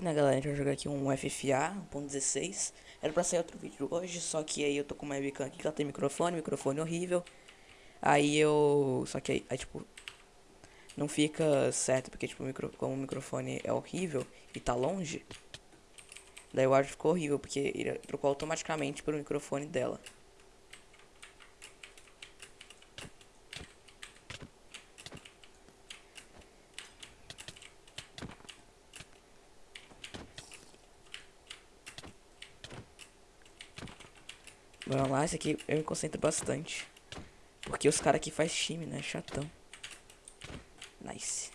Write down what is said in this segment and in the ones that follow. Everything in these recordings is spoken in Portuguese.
Então, né, galera, a gente vai jogar aqui um FFA 1.16. Era pra sair outro vídeo hoje, só que aí eu tô com uma webcam aqui que ela tem microfone, microfone horrível. Aí eu... Só que aí, aí tipo... Não fica certo, porque tipo, micro... como o microfone é horrível e tá longe... Daí o áudio ficou horrível, porque ele trocou automaticamente pro microfone dela. Vamos lá, esse aqui eu me concentro bastante. Porque os caras aqui faz time, né? Chatão. Nice.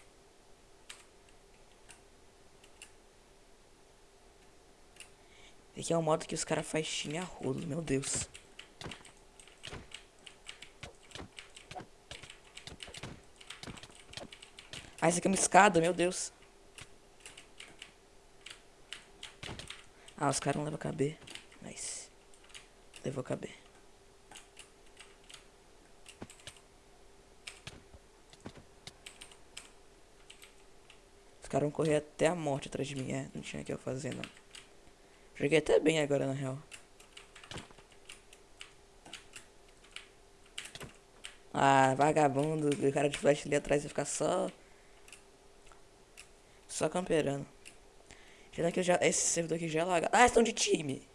Esse aqui é o modo que os caras faz time a rodo, meu Deus. Ah, esse aqui é uma escada, meu Deus. Ah, os caras não levam KB. Nice. Levou KB. Os caras vão correr até a morte atrás de mim. É, não tinha o que eu fazer, não. Joguei até bem agora, na real. Ah, vagabundo. O cara de flash ali atrás vai ficar só... Só camperando. Já que já, esse servidor aqui já é lagado. Ah, estão de time.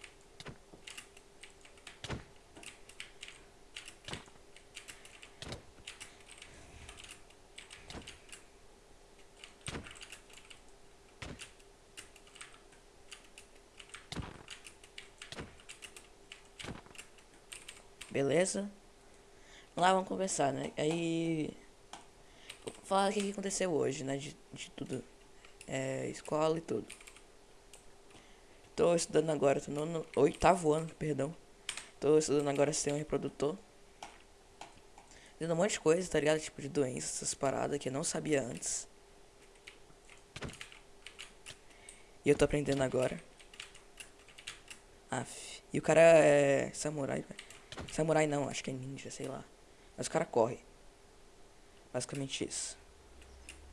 Beleza? Vamos lá, vamos conversar, né? Aí. Vou falar o que aconteceu hoje, né? De, de tudo. É, escola e tudo. Tô estudando agora, tô no, oitavo ano, perdão. Tô estudando agora um reprodutor. Vendo um monte de coisa, tá ligado? Tipo de doenças, essas paradas que eu não sabia antes. E eu tô aprendendo agora. Aff. E o cara é samurai, velho. Samurai não, acho que é ninja, sei lá. Mas o cara corre. Basicamente isso.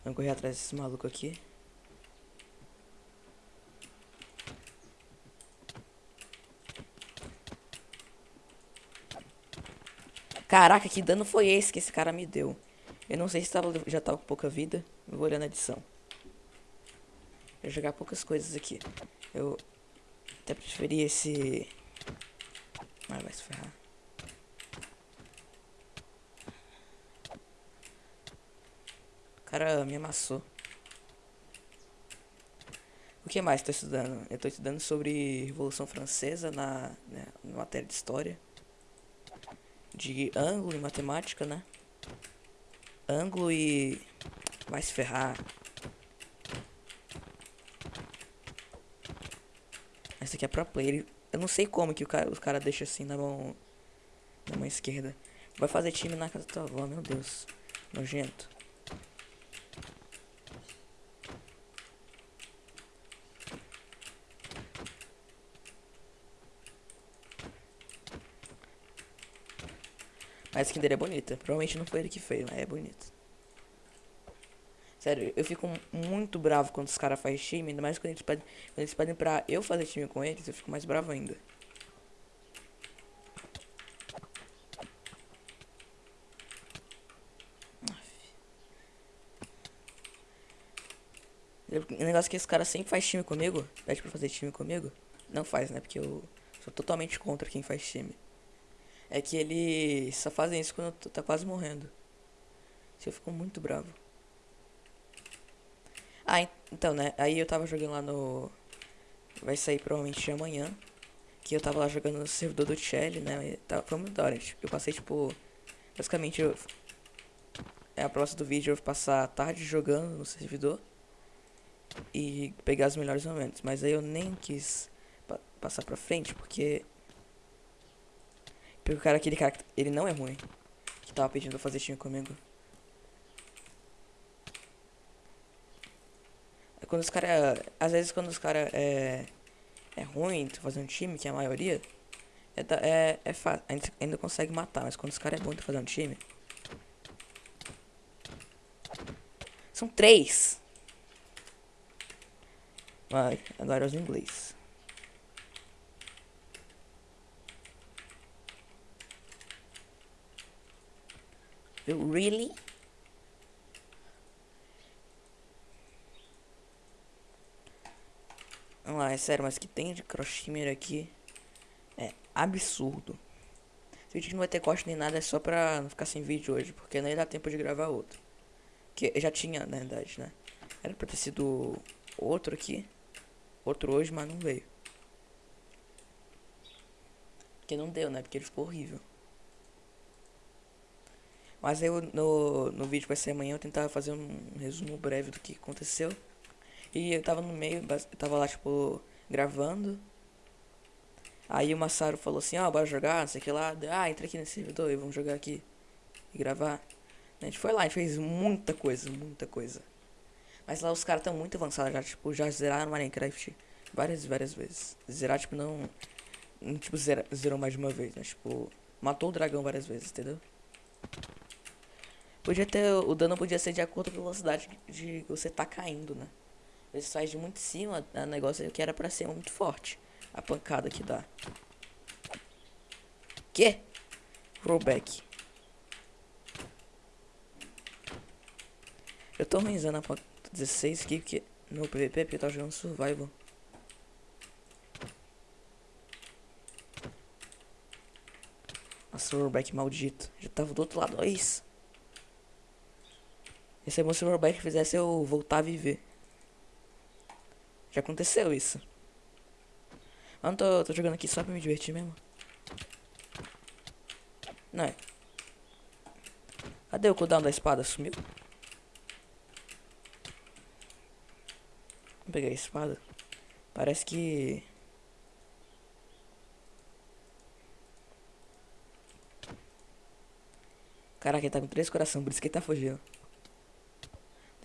Vamos correr atrás desse maluco aqui. Caraca, que dano foi esse que esse cara me deu? Eu não sei se tava, já tava com pouca vida. Eu vou olhar na edição. Vou jogar poucas coisas aqui. Eu até preferi esse... Ah, vai se ferrar. Cara me amassou. O que mais estou estudando? Eu estou estudando sobre Revolução Francesa na, né, na matéria de História. De ângulo e matemática, né? Ângulo e... Vai se ferrar. Essa aqui é pro player. Eu não sei como que o cara, os cara deixa assim na mão... Na mão esquerda. Vai fazer time na casa da tua avó, meu Deus. Nojento. A skin dele é bonita. Provavelmente não foi ele que fez, mas é bonito. Sério, eu fico muito bravo quando os caras fazem time, ainda mais quando eles, pedem, quando eles pedem pra eu fazer time com eles, eu fico mais bravo ainda. O negócio é que esse cara sempre faz time comigo, pede pra fazer time comigo, não faz, né? Porque eu sou totalmente contra quem faz time é que ele só fazem isso quando tá quase morrendo. Isso eu fico muito bravo. Ah, então, né? Aí eu tava jogando lá no... Vai sair provavelmente amanhã. Que eu tava lá jogando no servidor do Shelly, né? Tava, foi muito da hora. Eu passei, tipo... Basicamente, eu... É a próxima do vídeo eu vou passar a tarde jogando no servidor. E pegar os melhores momentos. Mas aí eu nem quis pa passar pra frente, porque... Porque o cara, aquele cara, ele não é ruim. Que tava pedindo pra fazer time comigo. É quando os caras... Às vezes quando os caras é... É ruim tu fazer um time, que é a maioria... É, é, é fácil, ainda, ainda consegue matar. Mas quando os caras é bom tu fazer um time... São três. Vai, agora os inglês. Really? Vamos lá, é sério, mas que tem de crossfit aqui é absurdo. Esse vídeo não vai ter corte nem nada, é só pra não ficar sem vídeo hoje, porque nem dá tempo de gravar outro. Que já tinha, na verdade, né? Era pra ter sido outro aqui. Outro hoje, mas não veio. Porque não deu, né? Porque ele ficou horrível. Mas eu no, no vídeo que vai ser amanhã eu tentava fazer um resumo breve do que aconteceu. E eu tava no meio, eu tava lá, tipo, gravando. Aí o Massaro falou assim, ó, oh, bora jogar, não sei o que lá. Ah, entra aqui nesse servidor e vamos jogar aqui. E gravar. A gente foi lá, gente fez muita coisa, muita coisa. Mas lá os caras estão muito avançados já, tipo, já zeraram Minecraft várias e várias vezes. Zerar, tipo, não... não tipo, zerou mais de uma vez, mas, tipo... Matou o dragão várias vezes, entendeu? Podia ter... O dano podia ser de acordo com a velocidade de você tá caindo, né? Você sai de muito cima, o negócio que era pra ser muito forte. A pancada que dá. Que? Rollback. Eu tô organizando a 16 aqui porque no PVP porque eu tô jogando survival. Nossa, rollback maldito. Já tava do outro lado, olha isso. Esse o rollback fizesse eu voltar a viver. Já aconteceu isso. Eu não tô, tô jogando aqui só pra me divertir mesmo. Não é. Cadê o cooldown da espada? Sumiu? Vou pegar a espada. Parece que... Caraca, ele tá com três corações, por isso que ele tá fugindo.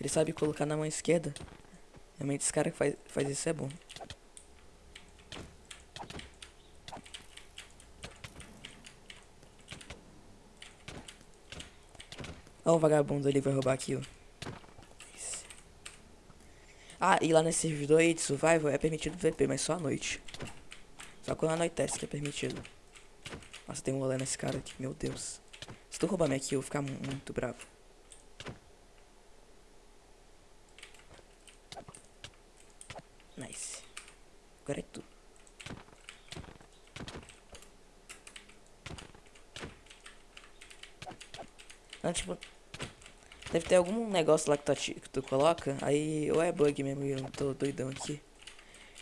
Ele sabe colocar na mão esquerda. Realmente esse cara que faz, faz isso é bom. Olha o vagabundo ali vai roubar aqui. Ah, e lá nesse servidor aí de survival é permitido VP, mas só à noite. Só quando anoitece que é permitido. Nossa, tem um olé nesse cara aqui, meu Deus. Se tu roubar minha aqui, eu vou ficar muito bravo. Nice. Agora é tu. Não, tipo, Deve ter algum negócio lá que tu, que tu coloca, aí ou é bug mesmo, eu tô doidão aqui.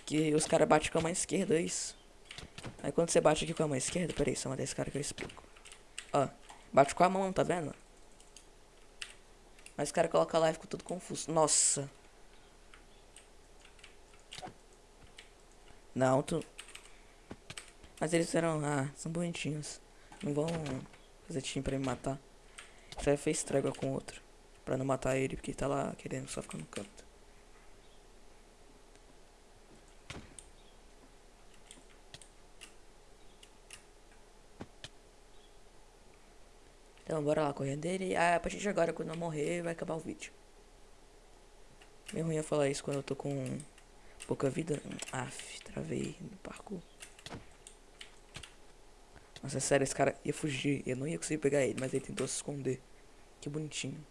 Que os caras batem com a mão esquerda, é isso. Aí quando você bate aqui com a mão esquerda, peraí, só uma desse cara que eu explico. Ó, bate com a mão, tá vendo? Mas o cara coloca lá e fica tudo confuso. Nossa. Não, tu... Mas eles eram... Ah, são bonitinhos. Não vão fazer time pra me matar. Já fez trégua com outro. Pra não matar ele, porque tá lá querendo só ficar no canto. Então bora lá correndo dele. Ah, a partir de agora, quando eu morrer, vai acabar o vídeo. Meio ruim eu falar isso quando eu tô com pouca vida. Aff, travei no parkour. Nossa, é sério, esse cara ia fugir. Eu não ia conseguir pegar ele, mas ele tentou se esconder. Que bonitinho.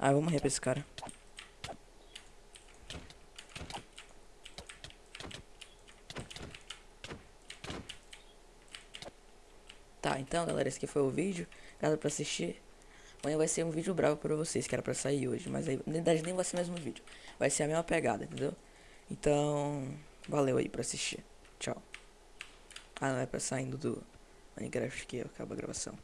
Ah, vamos morrer pra esse cara. Tá, então galera, esse aqui foi o vídeo. Obrigado por assistir. Amanhã vai ser um vídeo bravo pra vocês, que era pra sair hoje. Mas aí, na verdade, nem vai ser o mesmo vídeo. Vai ser a mesma pegada, entendeu? Então, valeu aí pra assistir. Tchau. Ah, não é pra saindo do Minecraft que acaba a gravação.